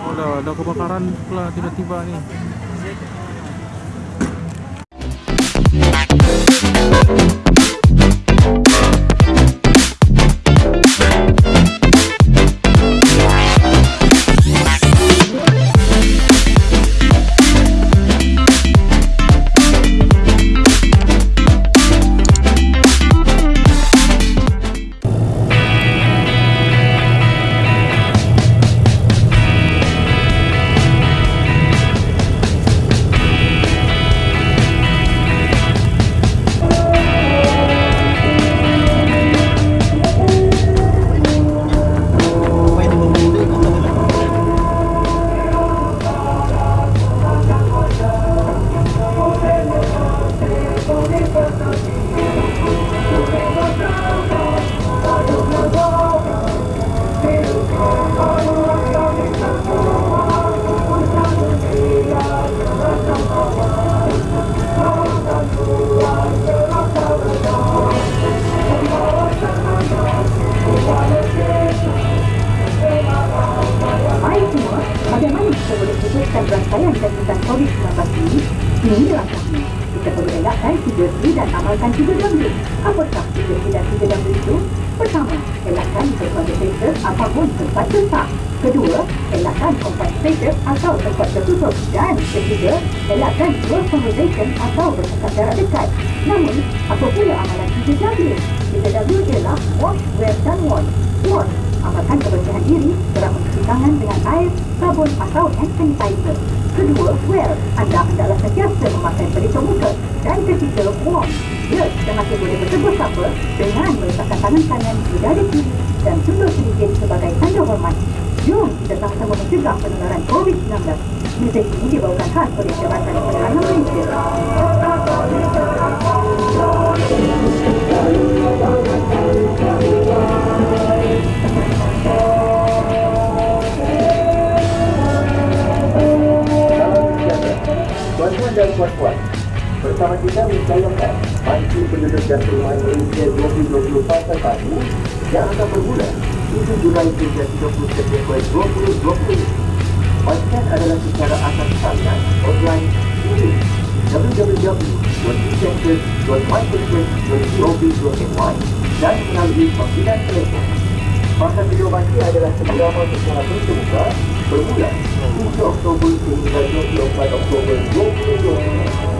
Oh dah, dah kebakaran pula tiba-tiba ni. Hai tempat sesak. Kedua, elakkan spaces atau tempat tertutup. Dan ketiga, elakkan close conversation atau bercakap jarak dekat. Namun, apa pula amalan 3W? 3W ialah wash, wear dan wash. Wash amalkan kebersihan diri, kerap mencuci tangan dengan air, sabun atau hand sanitizer. Kedua, wear. Anda hendaklah sentiasa memakai pelitup muka. Dan ketiga, wash. Ya, kita masih boleh bertegur sapa dengan meletakkan tangan kanan di dada kiri dan tunduk sedikit sebagai tanda hormat. Jom kita sama-sama mencegah penularan COVID-19. Muzik ini dibawakan khas oleh Jabatan Penerangan Malaysia. Tuan-tuan dan puan-puan, bersama kita menjayakan Bantu Penduduk dan Perumahan Malaysia 2020 Fasa 1 yang akan bermula 7 Julai hingga 30 September 2020. Bacakan adalah secara atas talian online di www.center.myperson.gov.my dan melalui panggilan telefon. Masa video adalah seberapa secara terbuka bermula 3 Oktober hingga 24 Oktober 2020.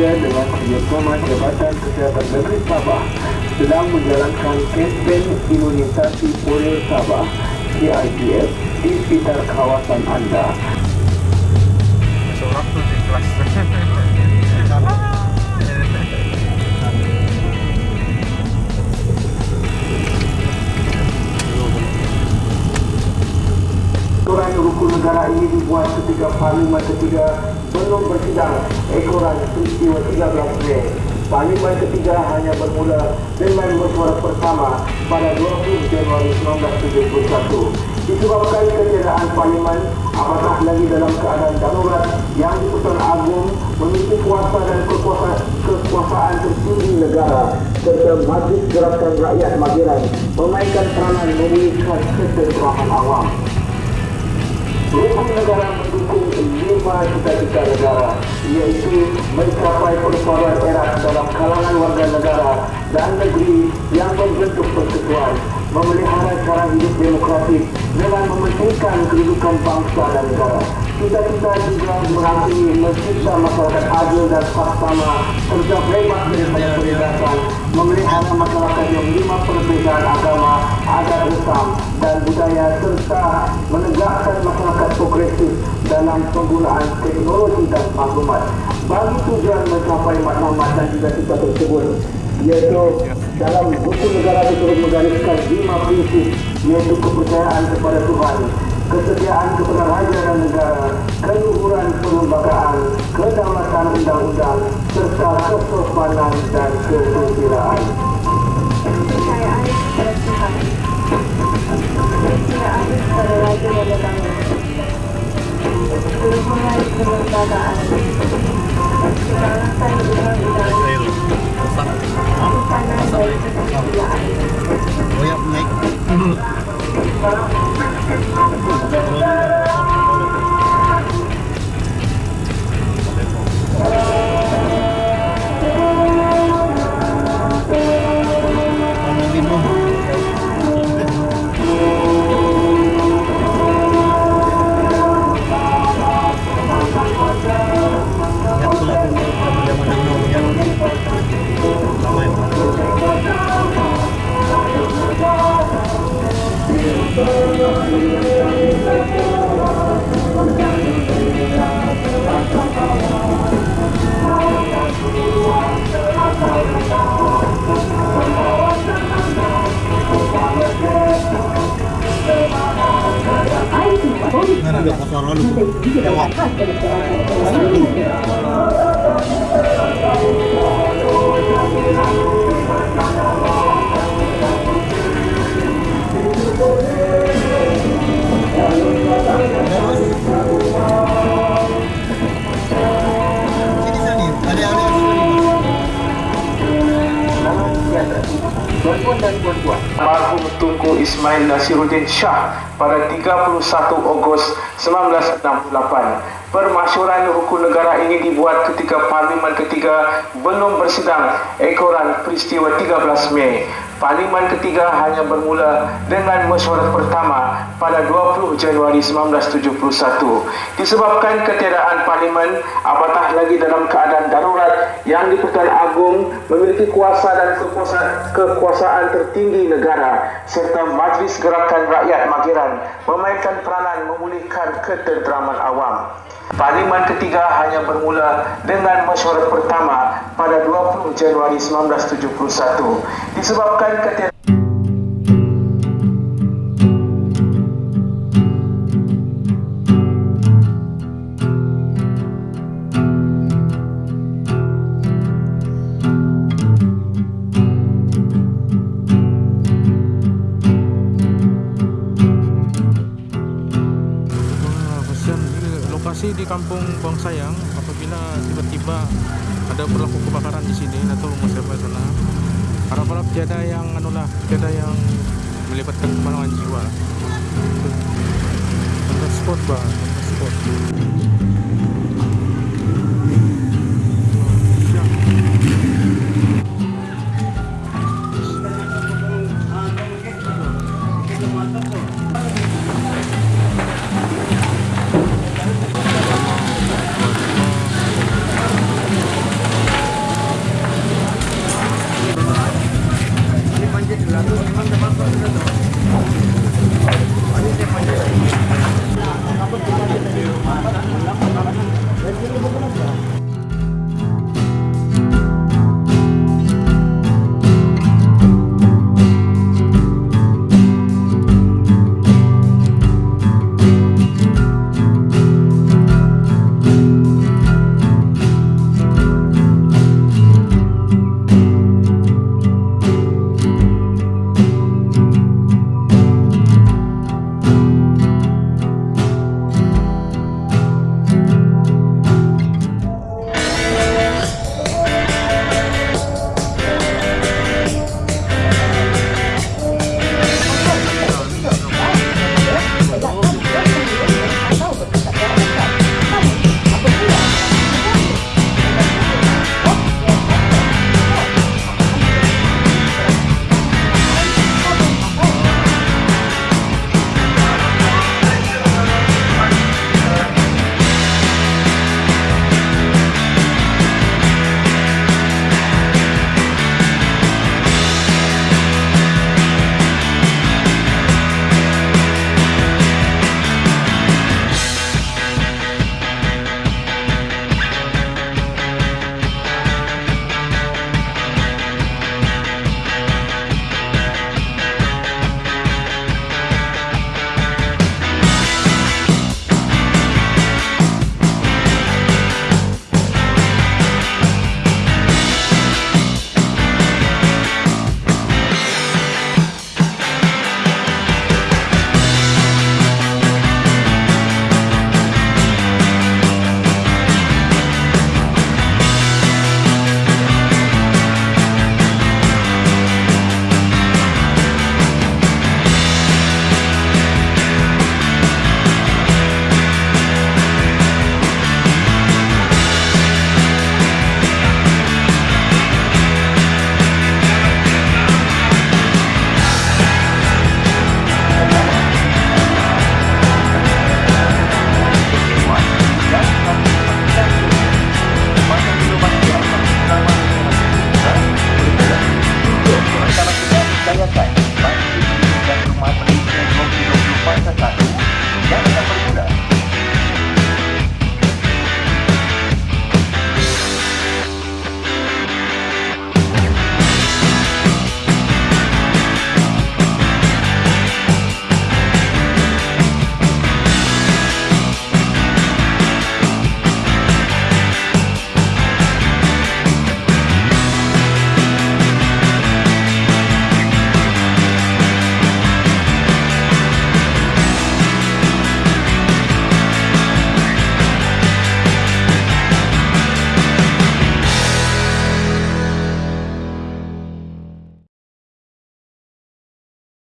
Malaysia dengan kerjasama Jabatan Kesihatan Negeri Sabah sedang menjalankan kempen imunisasi polio Sabah CIPS di sekitar kawasan anda. Seorang tu di kelas. Ekoran rukun negara ini dibuat ketika Parlimen ketiga belum bersidang ekoran peristiwa 13 Mei. Parlimen ketiga hanya bermula dengan bersuara bersama pada 20 Januari 1971. Disebabkan ketiadaan Parlimen, apatah lagi dalam keadaan darurat yang di-Pertuan Agong memiliki kuasa dan kekuasaan, kekuasaan tertinggi negara serta Majlis Gerakan Rakyat Magiran memainkan peranan memulihkan kesedaran awam. Rukun negara mendukung lima cita-cita negara iaitu mencapai perpaduan erat dalam kalangan warga negara dan negeri yang membentuk persekutuan memelihara cara hidup demokratik dengan mementingkan kedudukan bangsa dan negara. Cita-cita juga merangkumi mencipta masyarakat adil dan saksama serta bebas daripada penindasan, memelihara masyarakat yang lima perbezaan agama, adat Islam dan budaya serta menegakkan masyarakat dalam penggunaan teknologi dan maklumat. Bagi tujuan mencapai maklumat dan cita-cita tersebut, iaitu dalam buku negara itu menggariskan lima prinsip iaitu kepercayaan kepada Tuhan, kesetiaan kepada raja dan negara, keluhuran perlembagaan, kedaulatan undang-undang, serta kesopanan dan kesusilaan. Kepercayaan kepada Tuhan. Kepercayaan kepada Raja dan Negara. Keluhuran kelembagaan. Kedaulatan undang-undang. Kesopanan dan kesusilaan. Koyak naik. Naraga Almarhum Tunku Ismail Nasiruddin Shah pada 31 Ogos 1968. Permasyuran hukum negara ini dibuat ketika Parlimen ketiga belum bersidang ekoran peristiwa 13 Mei. Parlimen ketiga hanya bermula dengan mesyuarat pertama pada 20 Januari 1971. Disebabkan ketiadaan Parlimen, apatah lagi dalam keadaan darurat yang di-Pertuan Agong memiliki kuasa dan kekuasaan, kekuasaan tertinggi negara serta Majlis Gerakan Rakyat Mageran memainkan peranan memulihkan ketenteraman awam. Parlimen ketiga hanya bermula dengan mesyuarat pertama pada 20 Januari 1971. Disebabkan ketiadaan kampung Bang Sayang apabila tiba-tiba ada berlaku kebakaran di sini atau siapa sana harap-harap tiada yang anulah tiada yang melibatkan kemalangan jiwa Contoh spot bah, contoh spot.